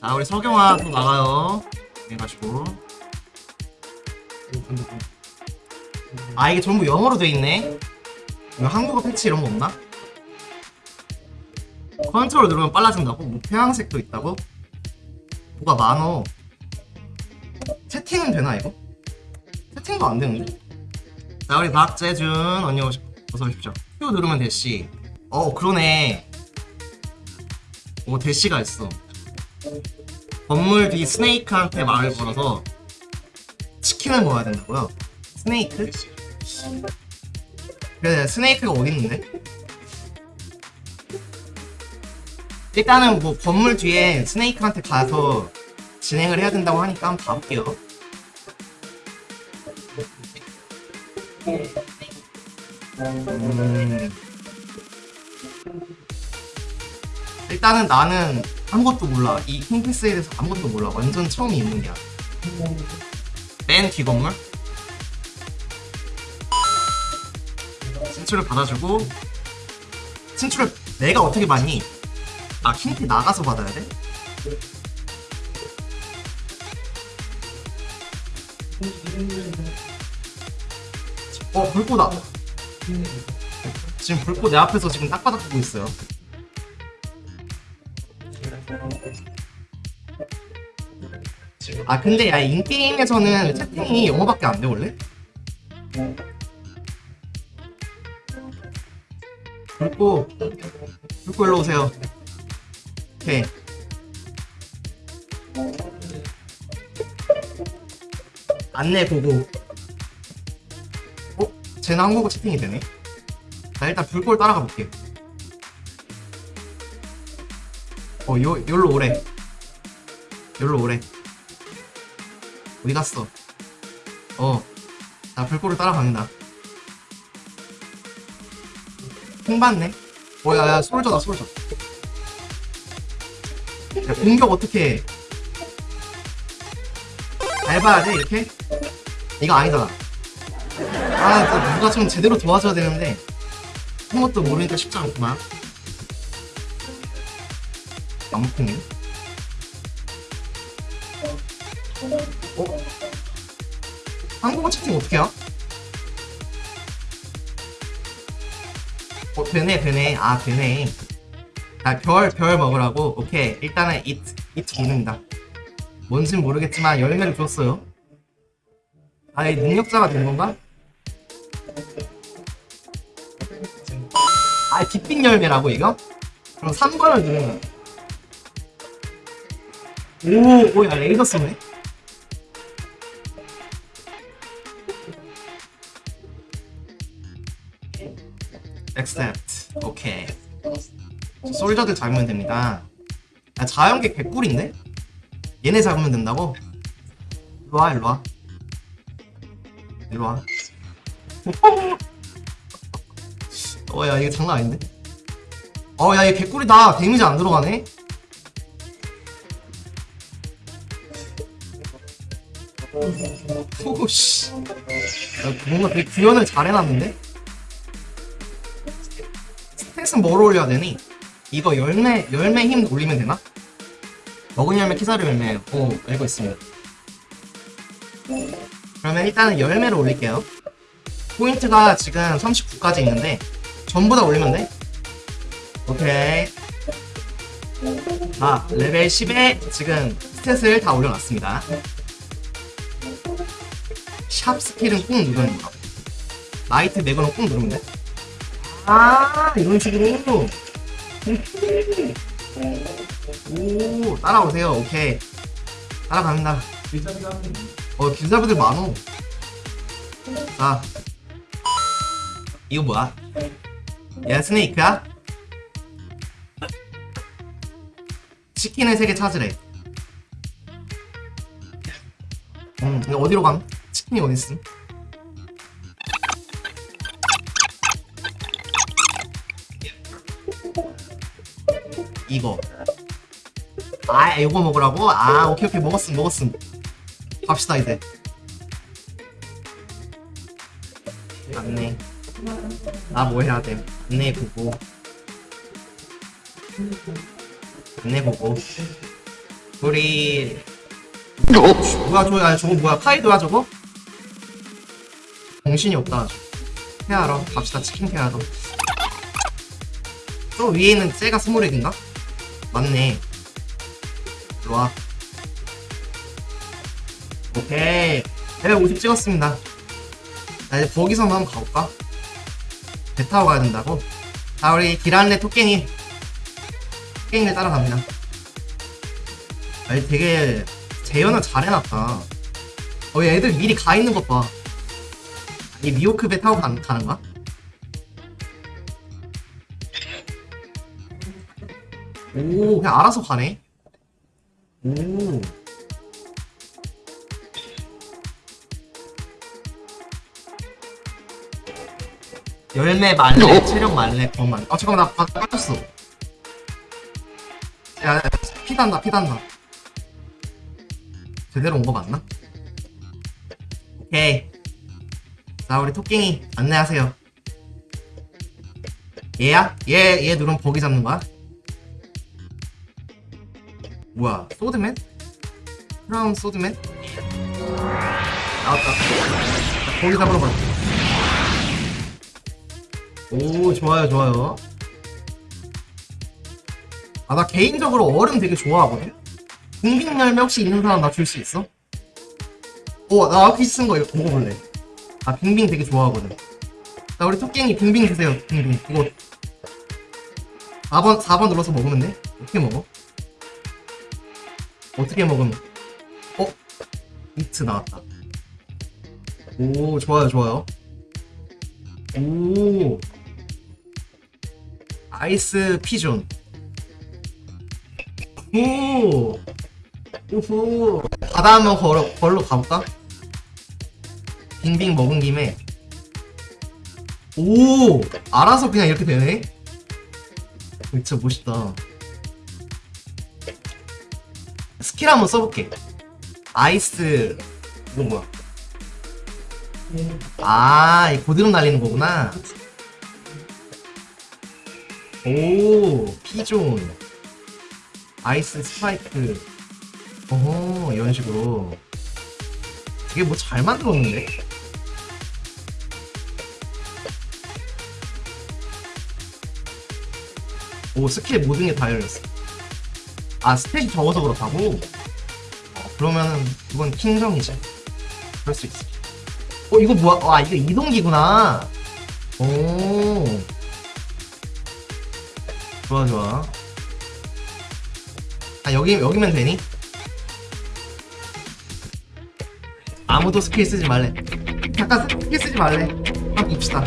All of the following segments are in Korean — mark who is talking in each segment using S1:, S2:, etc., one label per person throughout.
S1: 자 우리 석영아 또 나가요 해가지고 아 이게 전부 영어로 돼 있네 이거 한국어 패치 이런 거 없나? 컨트롤 누르면 빨라진다고? 뭐 태양색도 있다고? 뭐가 많어 채팅은 되나 이거? 채팅도 안 되는데? 자 우리 박재준 언니 오시, 어서 오십시오 Q 누르면 대시 어 그러네 오 대시가 있어 건물 뒤 스네이크한테 말을 걸어서 치킨을 먹어야 된다고요? 스네이크? 그래 스네이크가 어디 있는데? 일단은 뭐 건물 뒤에 스네이크한테 가서 진행을 해야 된다고 하니까 한번 가볼게요 음... 일단은 나는 아무것도 몰라. 이 킹피스에 대해서 아무것도 몰라. 완전 처음 입문이야. 맨뒤 건물? 진출을 받아주고 진출을 내가 어떻게 받니? 아 킹피 나가서 받아야 돼? 어 불꽃아. 지금 불꽃 내 앞에서 지금 딱바닥 보고 있어요 아 근데 야 인게임에서는 채팅이 영어밖에 안 돼 원래? 불꽃 불꽃 일로 오세요. 오케이. 안내 보고. 어? 쟤는 한국어 채팅이 되네? 자 일단 불꽃 따라가 볼게 어 요, 요로 오래. 요로 오래. 어디 갔어? 어나 불꽃을 따라간다. 킹 받네. 어 야야 솔저다 솔저 야 공격 어떻게 봐야지 이렇게? 이거 아니잖아. 아 누가 좀 제대로 도와줘야 되는데. 아무것도 모르니까 쉽지 않구만 안 먹히네 어? 한국어 채팅 어떻게 해요? 어 되네 되네 아 되네 아 별 별 먹으라고 오케이 일단은 it it 기능이다 뭔진 모르겠지만 열매를 줬어요 아이 능력자가 된 건가? 아 빅빅 열매라고 이거? 그럼 3번을 누르면 오, 오, 야, 레이더 쏘네? accept. 오케이. 솔저들 잡으면 됩니다. 야, 자연계 개꿀인데? 얘네 잡으면 된다고? 일로와, 일로와. 일로와. 어, 야, 이거 장난 아닌데? 어, 야, 얘 개꿀이다. 데미지 안 들어가네? 오씨. 야, 뭔가 되게 구현을 잘 해놨는데? stat은 뭘 올려야 되니? 이거 열매, 열매 힘 올리면 되나? 먹은 열매 키사르 열매. 오, 알고 있습니다. 그러면 일단은 열매를 올릴게요. 포인트가 지금 39까지 있는데, 전부 다 올리면 돼? 오케이. 아, 레벨 10에 지금 stat을 다 올려놨습니다. 샵 skill은 꾹 누르는 거. light 매그는 꾹 누르면 돼. 아, 이런 식으로. 오, 따라오세요. 오케이. 따라갑니다. 어, 길잡이들 많어. 자. 이거 뭐야? 얘 snake야? 치킨을 3개 찾으래. 음, 어디로 감? 치킨이 있음? 이거. 아, 이거 먹으라고? 아, 오케이, 오케이. 먹었음, 먹었음. 갑시다 이제 안내 나 뭐 해야 돼 안내 보고 안내 보고 우리 뭐야 저거 아 저거 뭐야 카이도야 저거? 정신이 없다. 페아러 갑시다 치킨 페아러 저 위에 있는 쟤가 스모렉인가? 맞네. 일로와. 오케이. 레벨 50 찍었습니다. 자 이제 거기서 한번 가볼까? 배 타고 가야 된다고? 자 우리 기란레 토깽이 토깽이를 따라갑니다. 아니 되게 재현을 잘 해놨다. 어 얘들 미리 가 있는 것봐 이 미호크 배 타고 가, 가는 거야? 오 그냥 알아서 가네. 오. 열매 말레 체력 말레 어 말레 아 잠깐만 나 야, 야 피단다 피단다. 제대로 온 거 맞나? 오케이 자 우리 토끼이 안내하세요 얘야? 얘, 얘 누르면 버기 잡는 거야? 뭐야 소드맨? 크라운 소드맨? 나왔다 자, 버기 잡으러 가. 오 좋아요 좋아요 아 나 개인적으로 얼음 되게 좋아하거든 궁빙 열매 혹시 있는 사람 나 줄 수 있어? 어나 아키 쓴거 먹어볼래 아 빙빙 되게 좋아하거든. 자 우리 토끼이 빙빙 주세요 빙빙. 이거 4번 4번 눌러서 먹으면 돼? 어떻게 먹어? 어떻게 먹으면? 어? 이트 나왔다. 오 좋아요 좋아요. 오. 아이스 피존. 오. 오호 바다 한번 걸어 걸로 가볼까? 빙빙 먹은 김에 오 알아서 그냥 이렇게 되네 진짜 멋있다 스킬 한번 써볼게 ice 이거 뭐야 아, 이 고드름 날리는 거구나. 오, 피존. ice spike. 어허, 이런 식으로. 되게 뭐 잘 만들었는데? 오, 스킬 모든 게 다 열렸어. 아, stat이 적어서 그렇다고? 어, 그러면은, 이건 킹정이지. 그럴 수 있어. 어 이거 뭐야? 와 이거 이동기구나. 오. 좋아 좋아. 아 여기 여기면 되니? 아무도 스킬 쓰지 말래. 잠깐 스킬 쓰지 말래. 한번 봅시다.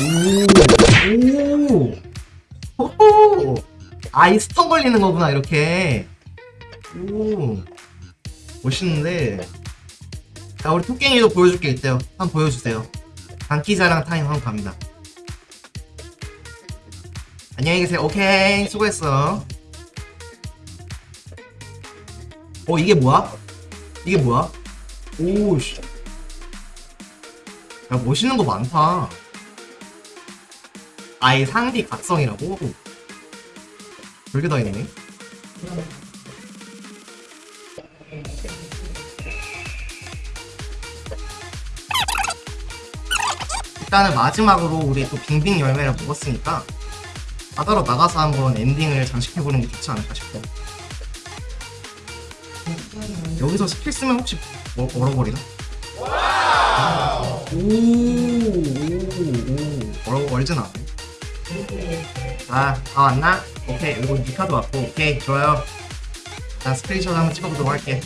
S1: 오. 오. 아이 stun 걸리는 거구나 이렇게. 오. 멋있는데. 자 우리 토깽이도 보여줄 게 있대요 한번 보여주세요 장기자랑 타임 한번 갑니다 안녕히 계세요 오케이 수고했어 어 이게 뭐야? 이게 뭐야? 오씨 야 멋있는 거 많다 아예 상디 각성이라고? 별게 다 있네 일단은 마지막으로 우리 또 빙빙 열매를 먹었으니까 바다로 나가서 한번 엔딩을 장식해보는 게 좋지 않을까 싶어. 여기서 스킬 쓰면 혹시 뭐, 얼어버리나? 오, 오, 오, 얼어, 얼진 않네 자, 다 왔나? 오케이, 그리고 니카도 왔고, 오케이, 좋아요. 자, 스크린샷 한번 찍어보도록 할게